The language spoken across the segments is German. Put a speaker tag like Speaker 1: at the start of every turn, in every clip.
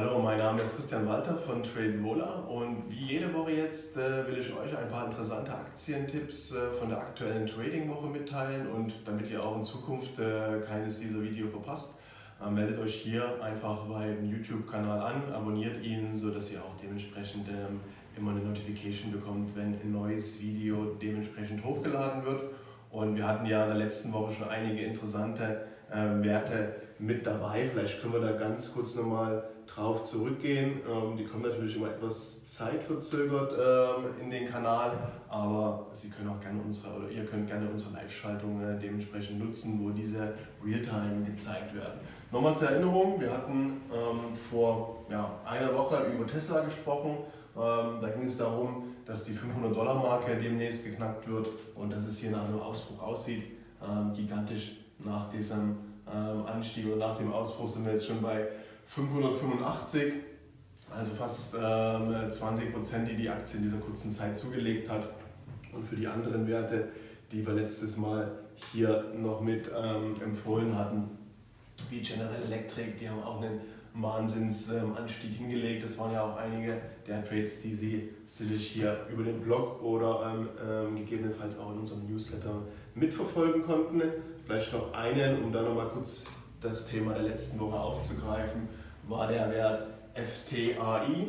Speaker 1: Hallo, mein Name ist Christian Walter von Trade Vola und wie jede Woche jetzt äh, will ich euch ein paar interessante Aktientipps äh, von der aktuellen Trading-Woche mitteilen und damit ihr auch in Zukunft äh, keines dieser Videos verpasst, äh, meldet euch hier einfach beim YouTube-Kanal an, abonniert ihn, sodass ihr auch dementsprechend ähm, immer eine Notification bekommt, wenn ein neues Video dementsprechend hochgeladen wird. Und wir hatten ja in der letzten Woche schon einige interessante äh, Werte mit dabei. Vielleicht können wir da ganz kurz nochmal drauf zurückgehen. Ähm, die kommen natürlich immer etwas zeitverzögert ähm, in den Kanal, aber Sie können auch gerne unsere oder ihr könnt gerne unsere Live-Schaltung äh, dementsprechend nutzen, wo diese Realtime gezeigt werden. Nochmal zur Erinnerung, wir hatten ähm, vor ja, einer Woche über Tesla gesprochen. Ähm, da ging es darum, dass die 500-Dollar-Marke demnächst geknackt wird und dass es hier nach einem Ausbruch aussieht. Ähm, gigantisch nach diesem ähm, Anstieg oder nach dem Ausbruch sind wir jetzt schon bei 585, also fast 20 Prozent, die die Aktie in dieser kurzen Zeit zugelegt hat. Und für die anderen Werte, die wir letztes Mal hier noch mit empfohlen hatten, wie General Electric, die haben auch einen Wahnsinnsanstieg hingelegt. Das waren ja auch einige der Trades, die Sie sicherlich hier über den Blog oder ähm, gegebenenfalls auch in unserem Newsletter mitverfolgen konnten. Vielleicht noch einen, um dann nochmal kurz das Thema der letzten Woche aufzugreifen, war der Wert FTAI,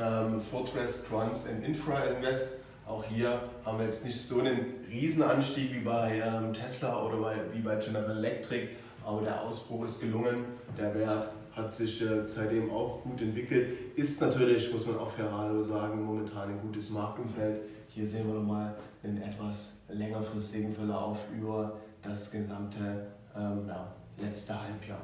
Speaker 1: ähm, Fortress Trans and Infra Invest. Auch hier haben wir jetzt nicht so einen Riesenanstieg wie bei ähm, Tesla oder bei, wie bei General Electric, aber der Ausbruch ist gelungen. Der Wert hat sich äh, seitdem auch gut entwickelt. Ist natürlich, muss man auch fairerweise sagen, momentan ein gutes Marktumfeld. Hier sehen wir nochmal einen etwas längerfristigen Verlauf über das gesamte ähm, ja, letzte Halbjahr.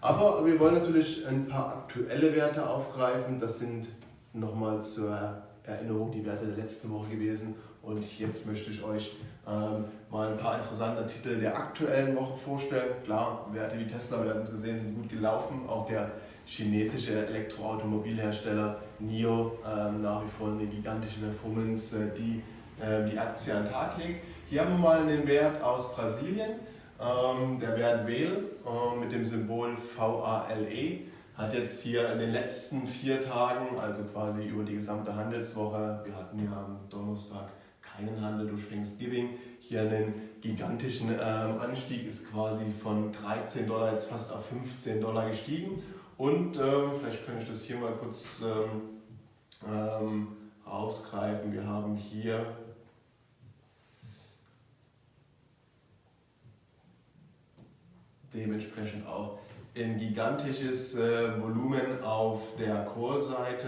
Speaker 1: Aber wir wollen natürlich ein paar aktuelle Werte aufgreifen. Das sind nochmal zur Erinnerung die Werte der letzten Woche gewesen. Und jetzt möchte ich euch ähm, mal ein paar interessante Titel der aktuellen Woche vorstellen. Klar, Werte wie Tesla, wir haben es gesehen, sind gut gelaufen. Auch der chinesische Elektroautomobilhersteller NIO ähm, nach wie vor eine gigantische Performance, äh, die äh, die Aktie an den Tag legt. Hier haben wir mal einen Wert aus Brasilien. Ähm, der Wert WEL äh, mit dem Symbol VALE hat jetzt hier in den letzten vier Tagen, also quasi über die gesamte Handelswoche, wir hatten ja am Donnerstag keinen Handel durch Thanksgiving, hier einen gigantischen ähm, Anstieg, ist quasi von 13 Dollar jetzt fast auf 15 Dollar gestiegen. Und ähm, vielleicht kann ich das hier mal kurz ähm, ähm rausgreifen. Wir haben hier dementsprechend auch ein gigantisches äh, Volumen auf der Call-Seite.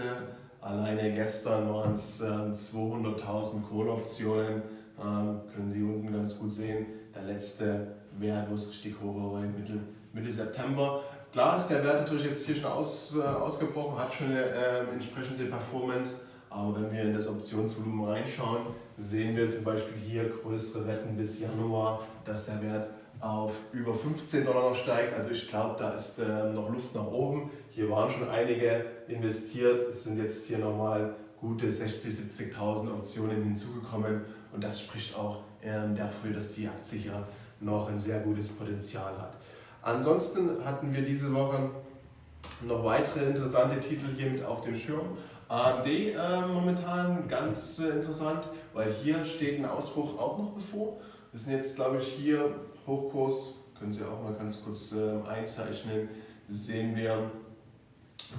Speaker 1: Alleine gestern waren es äh, 200.000 Call-Optionen, ähm, können Sie unten ganz gut sehen. Der letzte Wert, wo es richtig hoch war, Mitte, Mitte September. Klar ist der Wert natürlich jetzt hier schon aus, äh, ausgebrochen, hat schon eine äh, entsprechende Performance, aber wenn wir in das Optionsvolumen reinschauen, sehen wir zum Beispiel hier größere Wetten bis Januar, dass der Wert auf über 15 Dollar noch steigt. Also ich glaube, da ist äh, noch Luft nach oben. Hier waren schon einige investiert. Es sind jetzt hier nochmal gute 60.000, 70.000 Optionen hinzugekommen. Und das spricht auch ähm, dafür, dass die Aktie hier noch ein sehr gutes Potenzial hat. Ansonsten hatten wir diese Woche noch weitere interessante Titel hier mit auf dem Schirm. AMD äh, momentan ganz äh, interessant, weil hier steht ein Ausbruch auch noch bevor. Wir sind jetzt, glaube ich, hier Hochkurs, können Sie auch mal ganz kurz äh, einzeichnen, sehen wir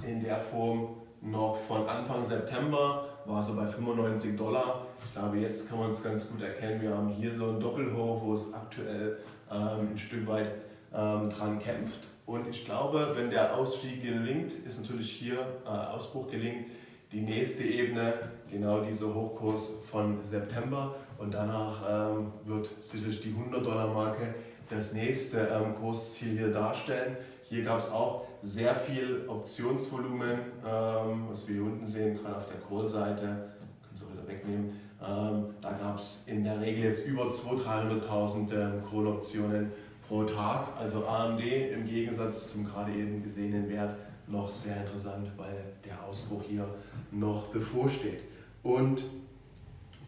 Speaker 1: in der Form noch von Anfang September, war so bei 95 Dollar. Ich glaube, jetzt kann man es ganz gut erkennen. Wir haben hier so ein Doppelhoch, wo es aktuell ähm, ein Stück weit ähm, dran kämpft. Und ich glaube, wenn der Ausstieg gelingt, ist natürlich hier äh, Ausbruch gelingt, die nächste Ebene, genau dieser Hochkurs von September. Und danach ähm, wird sicherlich die 100-Dollar-Marke das nächste ähm, Kursziel hier darstellen. Hier gab es auch sehr viel Optionsvolumen, ähm, was wir hier unten sehen, gerade auf der Call-Seite, können Sie wieder wegnehmen. Ähm, da gab es in der Regel jetzt über 200.000, 300.000 ähm, Call-Optionen pro Tag. Also AMD im Gegensatz zum gerade eben gesehenen Wert noch sehr interessant, weil der Ausbruch hier noch bevorsteht. Und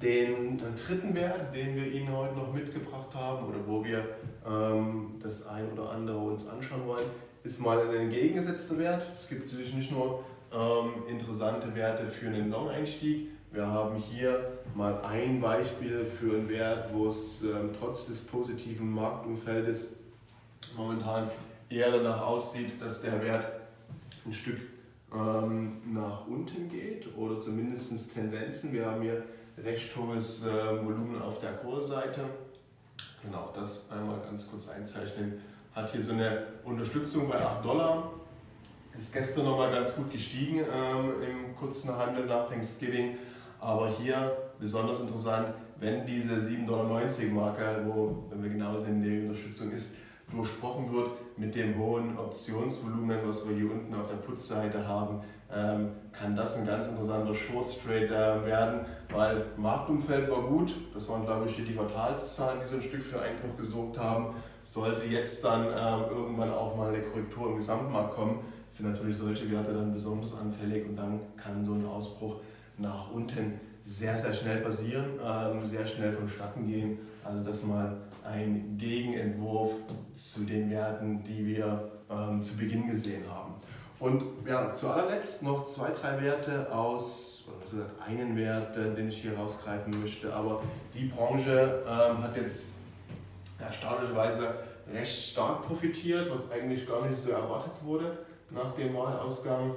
Speaker 1: den dritten Wert, den wir Ihnen heute noch mitgebracht haben oder wo wir ähm, das ein oder andere uns anschauen wollen, ist mal ein entgegengesetzter Wert. Es gibt natürlich nicht nur ähm, interessante Werte für einen Long-Einstieg. Wir haben hier mal ein Beispiel für einen Wert, wo es ähm, trotz des positiven Marktumfeldes momentan eher danach aussieht, dass der Wert ein Stück ähm, nach unten geht oder zumindest Tendenzen. Wir haben hier recht hohes äh, Volumen auf der Kohleseite. Genau, das einmal ganz kurz einzeichnen. Hat hier so eine Unterstützung bei 8 Dollar. Ist gestern nochmal ganz gut gestiegen ähm, im kurzen Handel nach Thanksgiving. Aber hier besonders interessant, wenn diese 7,90 Dollar Marke, wo, wenn wir genau sehen, die Unterstützung ist, durchsprochen wird mit dem hohen Optionsvolumen, was wir hier unten auf der Putzseite haben, ähm, kann das ein ganz interessanter Short Trade äh, werden, weil Marktumfeld war gut, das waren glaube ich hier die Quartalszahlen, die so ein Stück für Einbruch gesorgt haben. Sollte jetzt dann ähm, irgendwann auch mal eine Korrektur im Gesamtmarkt kommen, sind natürlich solche Werte dann besonders anfällig und dann kann so ein Ausbruch nach unten sehr, sehr schnell passieren, ähm, sehr schnell vonstatten gehen. Also das mal ein Gegenentwurf zu den Werten, die wir ähm, zu Beginn gesehen haben. Und ja, zu allerletzt noch zwei, drei Werte aus, oder gesagt, einen Wert, äh, den ich hier rausgreifen möchte. Aber die Branche ähm, hat jetzt erstaunlicherweise recht stark profitiert, was eigentlich gar nicht so erwartet wurde nach dem Wahlausgang.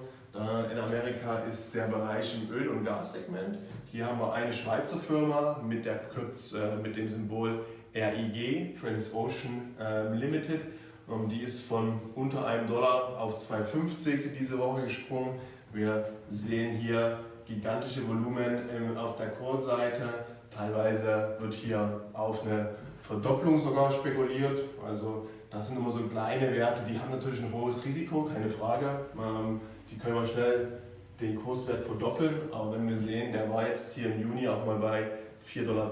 Speaker 1: In Amerika ist der Bereich im Öl- und Gassegment. Hier haben wir eine Schweizer Firma mit, der äh, mit dem Symbol RIG, Transocean ähm, Limited. Ähm, die ist von unter einem Dollar auf 2,50 diese Woche gesprungen. Wir sehen hier gigantische Volumen auf der Call-Seite. Teilweise wird hier auf eine Verdopplung sogar spekuliert. Also das sind immer so kleine Werte, die haben natürlich ein hohes Risiko, keine Frage. Ähm, die können wir schnell den Kurswert verdoppeln, aber wenn wir sehen, der war jetzt hier im Juni auch mal bei 4,20 Dollar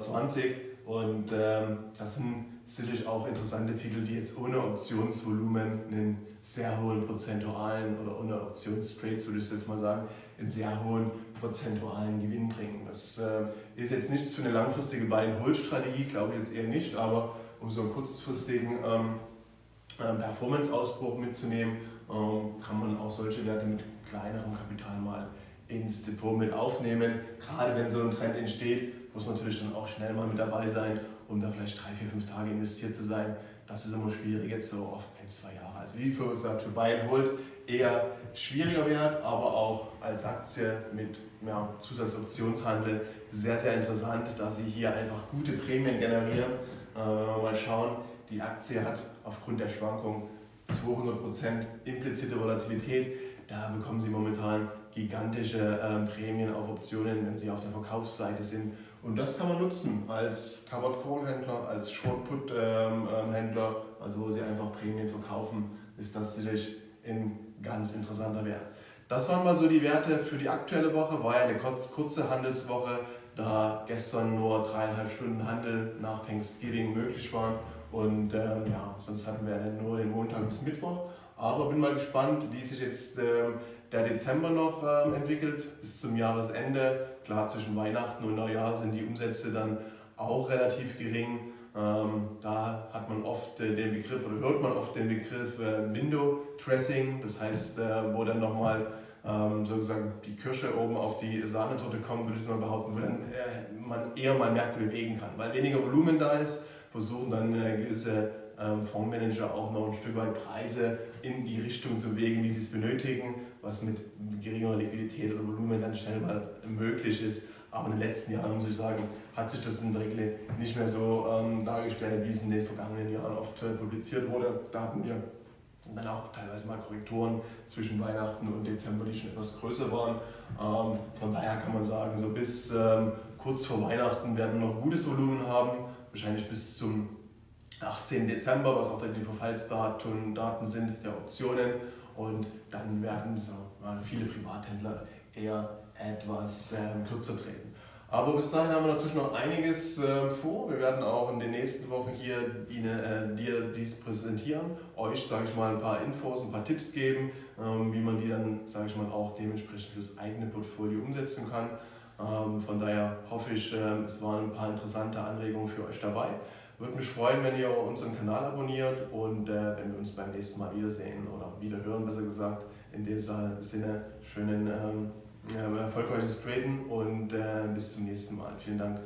Speaker 1: und ähm, das sind sicherlich auch interessante Titel, die jetzt ohne Optionsvolumen einen sehr hohen prozentualen oder ohne Optionstrades, würde ich jetzt mal sagen, einen sehr hohen prozentualen Gewinn bringen. Das äh, ist jetzt nichts für eine langfristige Buy-and-Hold-Strategie, glaube ich jetzt eher nicht, aber um so einen kurzfristigen ähm, ähm, Performance-Ausbruch mitzunehmen, ähm, kann man auch solche Werte mit kleinerem Kapital mal ins Depot mit aufnehmen. Gerade wenn so ein Trend entsteht, muss man natürlich dann auch schnell mal mit dabei sein, um da vielleicht drei, vier, fünf Tage investiert zu sein. Das ist immer schwierig, jetzt so auf ein, zwei Jahre. Also wie vorhin gesagt, für Buy and Hold eher schwieriger Wert, aber auch als Aktie mit ja, Zusatzoptionshandel sehr, sehr interessant, da sie hier einfach gute Prämien generieren. Äh, wenn wir mal schauen, die Aktie hat aufgrund der Schwankung 200% implizite Volatilität. Da bekommen Sie momentan gigantische ähm, Prämien auf Optionen, wenn Sie auf der Verkaufsseite sind. Und das kann man nutzen als Covered Call Händler, als Short Put ähm, ähm, also wo Sie einfach Prämien verkaufen, ist das sicherlich ein ganz interessanter Wert. Das waren mal so die Werte für die aktuelle Woche, war ja eine kurze Handelswoche, da gestern nur dreieinhalb Stunden Handel nach Thanksgiving möglich waren. Und ähm, ja, sonst hatten wir dann nur den Montag bis Mittwoch. Aber bin mal gespannt, wie sich jetzt ähm, der Dezember noch ähm, entwickelt bis zum Jahresende. Klar, zwischen Weihnachten und Neujahr sind die Umsätze dann auch relativ gering. Ähm, da hat man oft äh, den Begriff oder hört man oft den Begriff äh, Window Dressing, das heißt, äh, wo dann nochmal ähm, sozusagen die Kirsche oben auf die Sahnetorte kommt, würde ich mal behaupten, wo dann äh, man eher mal Märkte bewegen kann, weil weniger Volumen da ist versuchen dann äh, gewisse ähm, Fondsmanager auch noch ein Stück weit Preise in die Richtung zu bewegen, wie sie es benötigen, was mit geringerer Liquidität oder Volumen dann schnell mal möglich ist. Aber in den letzten Jahren, muss ich sagen, hat sich das in der Regel nicht mehr so ähm, dargestellt, wie es in den vergangenen Jahren oft äh, publiziert wurde. Da hatten wir dann auch teilweise mal Korrekturen zwischen Weihnachten und Dezember, die schon etwas größer waren. Ähm, von daher kann man sagen, so bis ähm, kurz vor Weihnachten werden wir noch gutes Volumen haben wahrscheinlich bis zum 18. Dezember, was auch dann die Verfallsdaten Daten sind der Optionen. Und werden so, viele Privathändler eher etwas äh, kürzer treten. Aber bis dahin haben wir natürlich noch einiges äh, vor. Wir werden auch in den nächsten Wochen hier Ihnen, äh, dir dies präsentieren, euch, sage ich mal, ein paar Infos, ein paar Tipps geben, ähm, wie man die dann, sage ich mal, auch dementsprechend fürs eigene Portfolio umsetzen kann. Ähm, von daher hoffe ich, ähm, es waren ein paar interessante Anregungen für euch dabei. Würde mich freuen, wenn ihr unseren Kanal abonniert und äh, wenn wir uns beim nächsten Mal wiedersehen oder wieder hören, besser gesagt. In dem Sinne, schönen ähm, erfolgreiches Traden und äh, bis zum nächsten Mal. Vielen Dank.